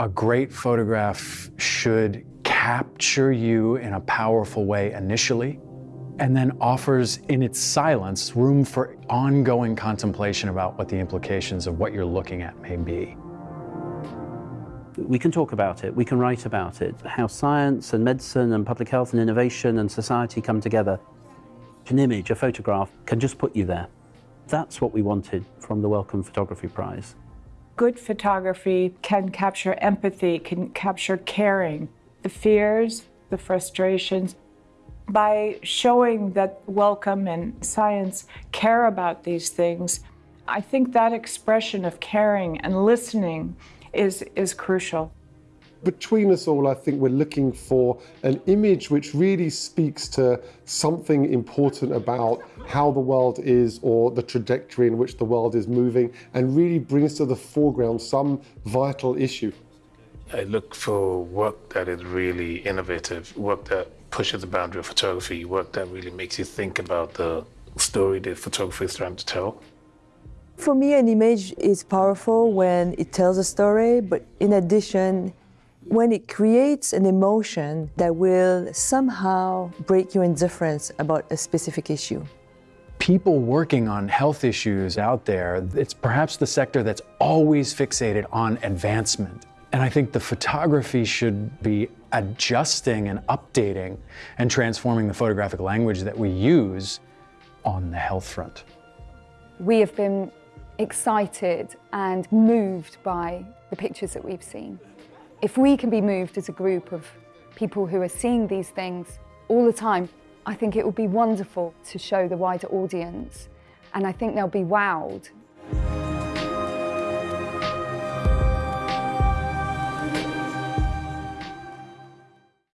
A great photograph should capture you in a powerful way initially, and then offers in its silence room for ongoing contemplation about what the implications of what you're looking at may be. We can talk about it, we can write about it, how science and medicine and public health and innovation and society come together. An image, a photograph, can just put you there. That's what we wanted from the Wellcome Photography Prize. Good photography can capture empathy, can capture caring, the fears, the frustrations. By showing that Wellcome and science care about these things, I think that expression of caring and listening is, is crucial. Between us all, I think we're looking for an image which really speaks to something important about how the world is or the trajectory in which the world is moving and really brings to the foreground some vital issue. I look for work that is really innovative, work that pushes the boundary of photography, work that really makes you think about the story that photography is trying to tell. For me, an image is powerful when it tells a story, but in addition, when it creates an emotion that will somehow break your indifference about a specific issue. People working on health issues out there, it's perhaps the sector that's always fixated on advancement. And I think the photography should be adjusting and updating and transforming the photographic language that we use on the health front. We have been excited and moved by the pictures that we've seen. If we can be moved as a group of people who are seeing these things all the time, I think it would be wonderful to show the wider audience and I think they'll be wowed.